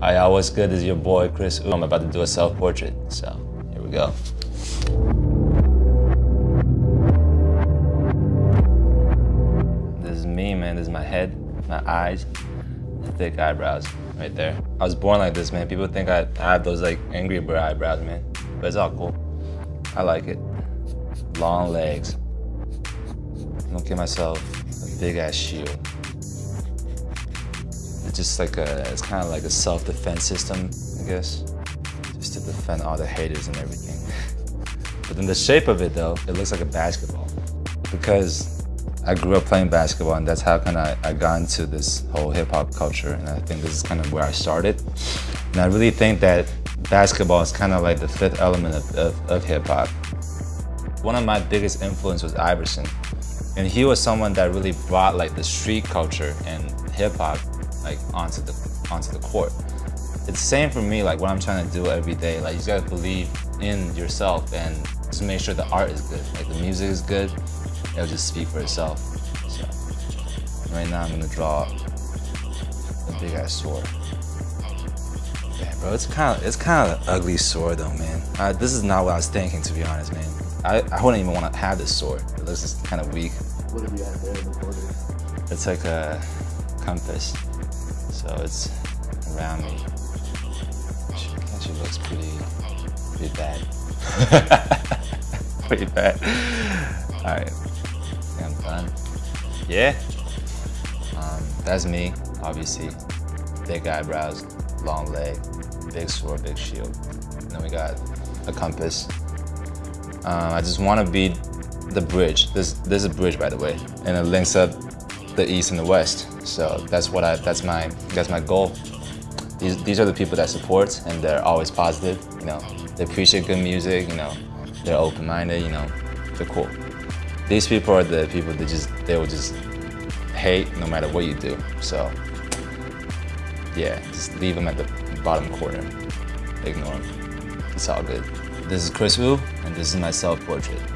Hi, y'all, what's good? This is your boy, Chris Wu. I'm about to do a self-portrait, so here we go. This is me, man. This is my head, my eyes, thick eyebrows right there. I was born like this, man. People think I have those like angry bird eyebrows, man. But it's all cool. I like it. Long legs. I'm gonna give myself a big ass shield. Just like a, it's kind of like a self-defense system, I guess. Just to defend all the haters and everything. But then the shape of it though, it looks like a basketball. Because I grew up playing basketball and that's how kind of I got into this whole hip hop culture. And I think this is kind of where I started. And I really think that basketball is kind of like the fifth element of, of, of hip hop. One of my biggest influence was Iverson. And he was someone that really brought like the street culture and hip hop like onto the onto the court. It's the same for me, like what I'm trying to do every day. Like you just gotta believe in yourself and just make sure the art is good. Like the music is good, it'll just speak for itself. So right now I'm gonna draw a big ass sword. Damn, bro, it's kind of it's kind of an ugly sword though, man. Uh, this is not what I was thinking, to be honest, man. I, I wouldn't even want to have this sword. It looks just kind of weak. What have you got there in the? It's like a compass, so it's around me. It actually looks pretty, pretty bad. pretty bad. All right, I think I'm done. Yeah, um, that's me, obviously. Big eyebrows, long leg, big sword, big shield. And then we got a compass. Um, I just want to be the bridge. This this is a bridge, by the way, and it links up the east and the west. So that's what I that's my that's my goal. These these are the people that support and they're always positive. You know, they appreciate good music. You know, they're open-minded. You know, they're cool. These people are the people that just they will just hate no matter what you do. So yeah, just leave them at the bottom corner. Ignore them. It's all good. This is Chris Wu, and this is my self-portrait.